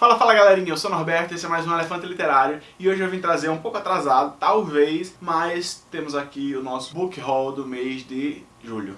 Fala, fala galerinha, eu sou o Norberto, esse é mais um Elefante Literário e hoje eu vim trazer um pouco atrasado, talvez, mas temos aqui o nosso book haul do mês de julho.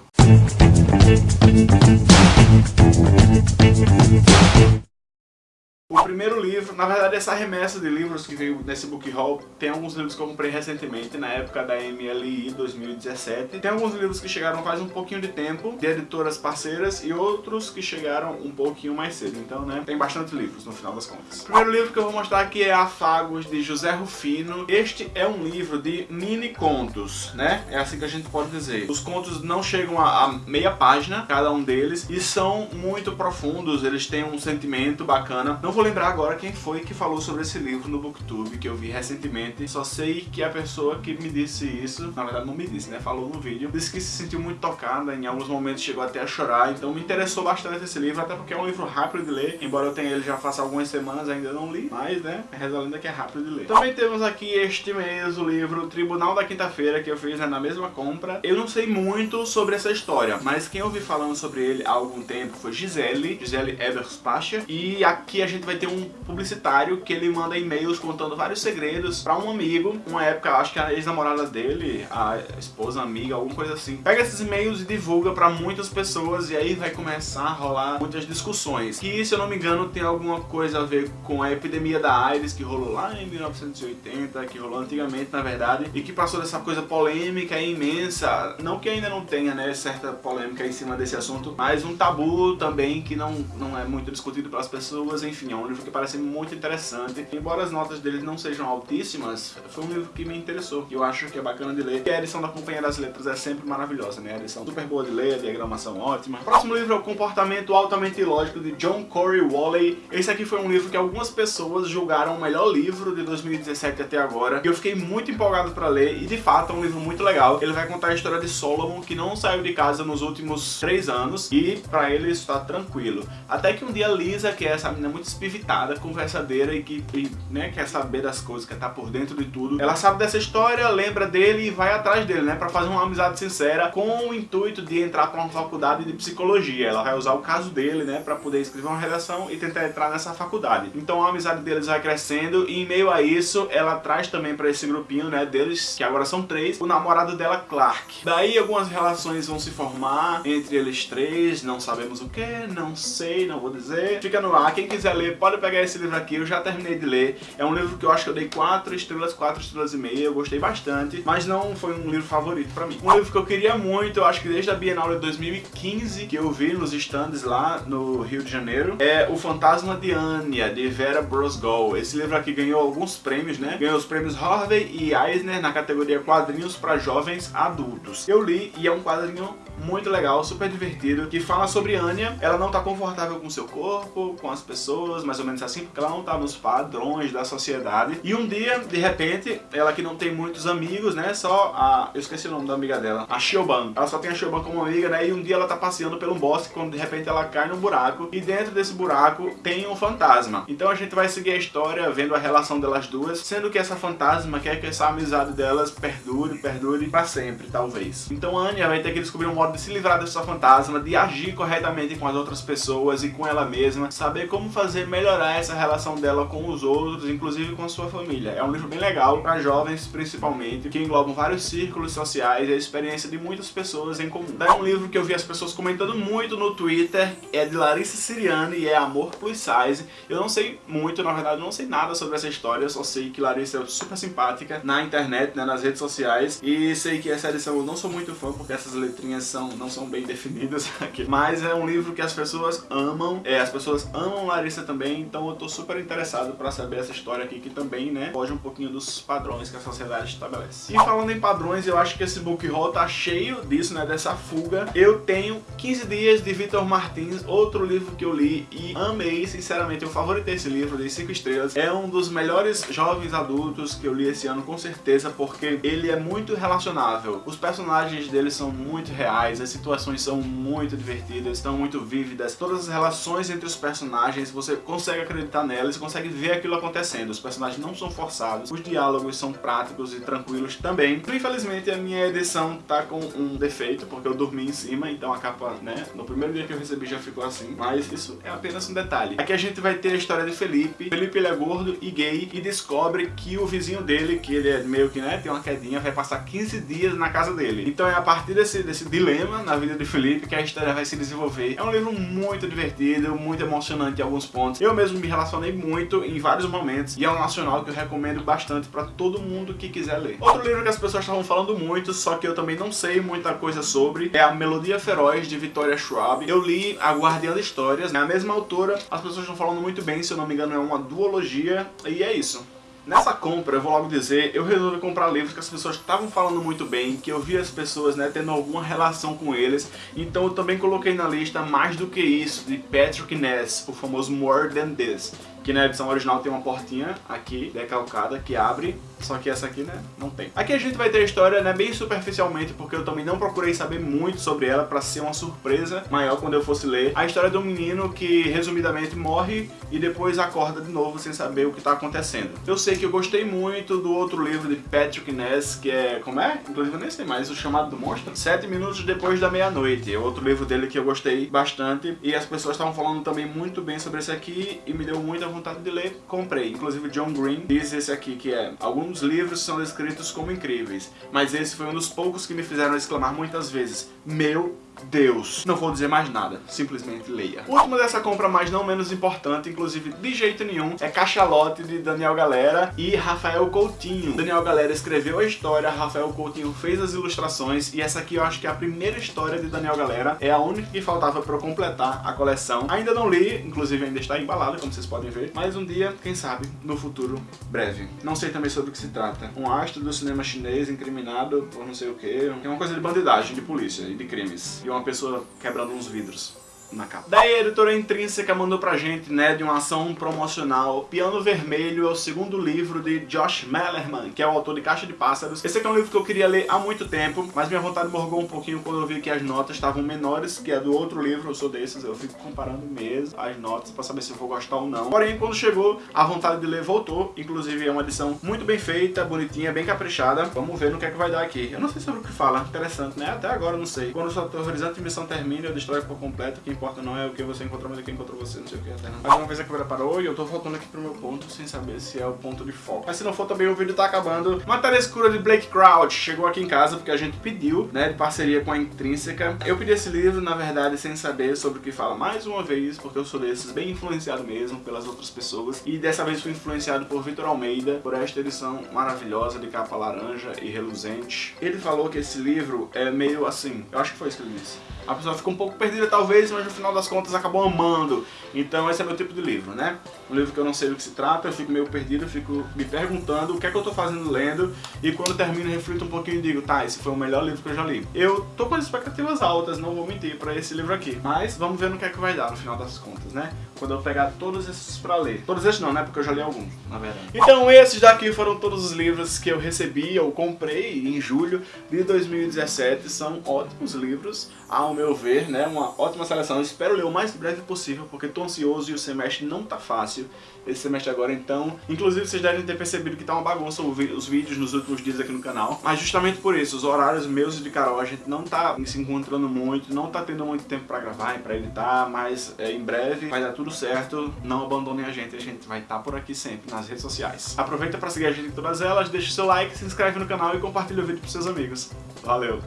O primeiro livro, na verdade essa remessa de livros que veio nesse book haul, tem alguns livros que eu comprei recentemente, na época da MLI 2017. Tem alguns livros que chegaram faz um pouquinho de tempo, de editoras parceiras, e outros que chegaram um pouquinho mais cedo. Então, né, tem bastante livros no final das contas. O primeiro livro que eu vou mostrar aqui é Afagos, de José Rufino. Este é um livro de mini contos, né? É assim que a gente pode dizer. Os contos não chegam a, a meia página, cada um deles, e são muito profundos, eles têm um sentimento bacana. Não vou lembrar agora quem foi que falou sobre esse livro no Booktube, que eu vi recentemente. Só sei que a pessoa que me disse isso, na verdade não me disse, né? Falou no vídeo, disse que se sentiu muito tocada, em alguns momentos chegou até a chorar, então me interessou bastante esse livro, até porque é um livro rápido de ler, embora eu tenha ele já faça algumas semanas, ainda não li, mas, né, reza lenda que é rápido de ler. Também temos aqui este mês o livro Tribunal da Quinta-feira, que eu fiz né, na mesma compra. Eu não sei muito sobre essa história, mas quem eu vi falando sobre ele há algum tempo foi Gisele, Gisele Eberspacher, e aqui a gente vai vai ter um publicitário que ele manda e-mails contando vários segredos pra um amigo. Uma época, acho que a ex-namorada dele, a esposa, amiga, alguma coisa assim. Pega esses e-mails e divulga pra muitas pessoas e aí vai começar a rolar muitas discussões. Que, se eu não me engano, tem alguma coisa a ver com a epidemia da AIDS que rolou lá em 1980, que rolou antigamente, na verdade, e que passou dessa coisa polêmica e imensa. Não que ainda não tenha, né, certa polêmica em cima desse assunto, mas um tabu também que não, não é muito discutido pelas pessoas, enfim, é um livro que parece muito interessante. Embora as notas dele não sejam altíssimas, foi um livro que me interessou, que eu acho que é bacana de ler. E a edição da Companhia das Letras é sempre maravilhosa, né? A edição super boa de ler, a diagramação ótima. O próximo livro é O Comportamento Altamente Ilógico, de John Corey Wally. Esse aqui foi um livro que algumas pessoas julgaram o melhor livro de 2017 até agora. E eu fiquei muito empolgado pra ler, e de fato é um livro muito legal. Ele vai contar a história de Solomon, que não saiu de casa nos últimos três anos, e pra ele está tranquilo. Até que um dia Lisa, que é essa menina muito espivitada, conversadeira e que e, né, quer saber das coisas, quer estar tá por dentro de tudo. Ela sabe dessa história, lembra dele e vai atrás dele, né, pra fazer uma amizade sincera com o intuito de entrar pra uma faculdade de psicologia. Ela vai usar o caso dele, né, pra poder escrever uma redação e tentar entrar nessa faculdade. Então a amizade deles vai crescendo e em meio a isso, ela traz também pra esse grupinho, né, deles, que agora são três, o namorado dela, Clark. Daí algumas relações vão se formar entre eles três, não sabemos o que, não sei, não vou dizer. Fica no ar, quem quiser ler pode pegar esse livro aqui, eu já terminei de ler. É um livro que eu acho que eu dei 4 estrelas, 4 estrelas e meia, eu gostei bastante, mas não foi um livro favorito pra mim. Um livro que eu queria muito, eu acho que desde a Bienal de 2015, que eu vi nos stands lá no Rio de Janeiro, é O Fantasma de Anya, de Vera Brosgol. Esse livro aqui ganhou alguns prêmios, né? Ganhou os prêmios Harvey e Eisner na categoria quadrinhos para jovens adultos. Eu li e é um quadrinho muito legal, super divertido, que fala sobre Anya. Ela não tá confortável com seu corpo, com as pessoas, mais ou menos assim, porque ela não tá nos padrões da sociedade. E um dia, de repente, ela que não tem muitos amigos, né, só a... eu esqueci o nome da amiga dela, a Shioban. Ela só tem a Shioban como amiga, né, e um dia ela tá passeando pelo bosque, quando de repente ela cai num buraco, e dentro desse buraco tem um fantasma. Então a gente vai seguir a história, vendo a relação delas duas, sendo que essa fantasma quer que essa amizade delas perdure, perdure pra sempre, talvez. Então a Anya vai ter que descobrir um modo de se livrar dessa fantasma, de agir corretamente com as outras pessoas e com ela mesma, saber como fazer melhorar essa relação dela com os outros, inclusive com a sua família. É um livro bem legal para jovens, principalmente, que englobam vários círculos sociais e a experiência de muitas pessoas em comum. É um livro que eu vi as pessoas comentando muito no Twitter, é de Larissa Siriani e é Amor Plus Size. Eu não sei muito, na verdade, não sei nada sobre essa história, só sei que Larissa é super simpática na internet, né, nas redes sociais, e sei que essa edição eu não sou muito fã, porque essas letrinhas são, não são bem definidas aqui. Mas é um livro que as pessoas amam, é, as pessoas amam Larissa também, então eu tô super interessado pra saber essa história aqui, que também, né, foge um pouquinho dos padrões que a sociedade estabelece. E falando em padrões, eu acho que esse book haul tá cheio disso, né, dessa fuga. Eu tenho 15 Dias de Vitor Martins, outro livro que eu li e amei, sinceramente, eu favoritei esse livro, de 5 estrelas. É um dos melhores jovens adultos que eu li esse ano, com certeza, porque ele é muito relacionável. Os personagens dele são muito reais, as situações são muito divertidas, estão muito vívidas. Todas as relações entre os personagens, você consegue acreditar nelas, consegue ver aquilo acontecendo. Os personagens não são forçados, os diálogos são práticos e tranquilos também. Infelizmente a minha edição tá com um defeito, porque eu dormi em cima, então a capa, né, no primeiro dia que eu recebi já ficou assim, mas isso é apenas um detalhe. Aqui a gente vai ter a história de Felipe. Felipe ele é gordo e gay e descobre que o vizinho dele, que ele é meio que, né, tem uma quedinha, vai passar 15 dias na casa dele. Então é a partir desse, desse dilema na vida de Felipe que a história vai se desenvolver. É um livro muito divertido, muito emocionante em alguns pontos. Eu mesmo me relacionei muito em vários momentos e é um nacional que eu recomendo bastante para todo mundo que quiser ler. Outro livro que as pessoas estavam falando muito, só que eu também não sei muita coisa sobre, é A Melodia Feroz de Victoria Schwab. Eu li A Guardiã de Histórias, é a mesma autora, as pessoas estão falando muito bem, se eu não me engano é uma duologia, e é isso. Nessa compra, eu vou logo dizer, eu resolvi comprar livros que as pessoas estavam falando muito bem, que eu vi as pessoas né, tendo alguma relação com eles, então eu também coloquei na lista Mais Do Que Isso, de Patrick Ness, o famoso More Than This que na edição original tem uma portinha aqui, decalcada, que abre, só que essa aqui, né, não tem. Aqui a gente vai ter a história, né, bem superficialmente, porque eu também não procurei saber muito sobre ela pra ser uma surpresa maior quando eu fosse ler. A história de um menino que, resumidamente, morre e depois acorda de novo sem saber o que tá acontecendo. Eu sei que eu gostei muito do outro livro de Patrick Ness, que é, como é? Inclusive eu nem sei mais, O Chamado do Monstro. Sete Minutos Depois da Meia-Noite, é outro livro dele que eu gostei bastante, e as pessoas estavam falando também muito bem sobre esse aqui, e me deu muita vontade de ler, comprei. Inclusive John Green diz esse aqui que é Alguns livros são descritos como incríveis, mas esse foi um dos poucos que me fizeram exclamar muitas vezes Meu Deus. Não vou dizer mais nada, simplesmente leia. O último dessa compra, mas não menos importante, inclusive de jeito nenhum, é Cachalote de Daniel Galera e Rafael Coutinho. Daniel Galera escreveu a história, Rafael Coutinho fez as ilustrações e essa aqui eu acho que é a primeira história de Daniel Galera, é a única que faltava para completar a coleção. Ainda não li, inclusive ainda está embalada, como vocês podem ver, mas um dia, quem sabe, no futuro breve. Não sei também sobre o que se trata. Um astro do cinema chinês incriminado por não sei o que, é uma coisa de bandidagem, de polícia e de crimes e uma pessoa quebrando uns vidros na capa. Daí a editora Intrínseca mandou pra gente, né, de uma ação promocional. Piano Vermelho é o segundo livro de Josh Mellerman, que é o autor de Caixa de Pássaros. Esse aqui é um livro que eu queria ler há muito tempo, mas minha vontade morgou um pouquinho quando eu vi que as notas estavam menores que a do outro livro, eu sou desses, eu fico comparando mesmo as notas pra saber se eu vou gostar ou não. Porém, quando chegou, a vontade de ler voltou, inclusive é uma edição muito bem feita, bonitinha, bem caprichada. Vamos ver no que é que vai dar aqui. Eu não sei sobre o que fala, interessante, né? Até agora eu não sei. Quando sua aterrorizante missão termina, eu destrói por completo, quem importa não é o que você encontrou, mas é quem encontrou você, não sei o que até não. Mais uma vez a câmera parou e eu tô voltando aqui pro meu ponto sem saber se é o ponto de foco. Mas se não for também o vídeo tá acabando. Matéria escura de Blake Crouch chegou aqui em casa porque a gente pediu, né, de parceria com a Intrínseca. Eu pedi esse livro, na verdade, sem saber sobre o que fala mais uma vez, porque eu sou desses bem influenciado mesmo pelas outras pessoas. E dessa vez fui influenciado por Vitor Almeida, por esta edição maravilhosa de capa laranja e reluzente. Ele falou que esse livro é meio assim, eu acho que foi isso que ele disse a pessoa fica um pouco perdida talvez, mas final das contas acabou amando. Então esse é meu tipo de livro, né? Um livro que eu não sei do que se trata, eu fico meio perdido, eu fico me perguntando o que é que eu tô fazendo lendo, e quando termino reflito um pouquinho e digo, tá, esse foi o melhor livro que eu já li. Eu tô com as expectativas altas, não vou mentir, pra esse livro aqui, mas vamos ver no que é que vai dar no final das contas, né? Quando eu pegar todos esses pra ler. Todos esses não, né? Porque eu já li alguns, na verdade. Então esses daqui foram todos os livros que eu recebi, eu comprei em julho de 2017, são ótimos livros, ao meu ver, né, uma ótima seleção. Eu espero ler o mais breve possível, porque estou ansioso e o semestre não tá fácil esse semestre agora, então... Inclusive, vocês devem ter percebido que tá uma bagunça os vídeos nos últimos dias aqui no canal. Mas justamente por isso, os horários meus e de Carol, a gente não tá se encontrando muito, não tá tendo muito tempo pra gravar e pra editar, mas é, em breve vai dar tudo certo. Não abandonem a gente, a gente vai estar tá por aqui sempre, nas redes sociais. Aproveita pra seguir a gente em todas elas, deixa o seu like, se inscreve no canal e compartilha o vídeo pros seus amigos. Valeu!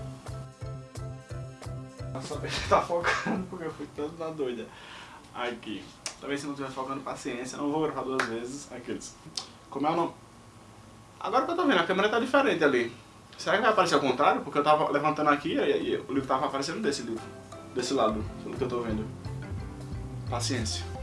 Só tá focando porque eu fui tanto na doida. Aqui. Talvez se não estiver focando, paciência. Não vou gravar duas vezes. Aqueles. Como é o nome? Agora que eu tô vendo, a câmera tá diferente ali. Será que vai aparecer ao contrário? Porque eu tava levantando aqui e, e o livro tava aparecendo desse livro. Desse lado, pelo que eu tô vendo. Paciência.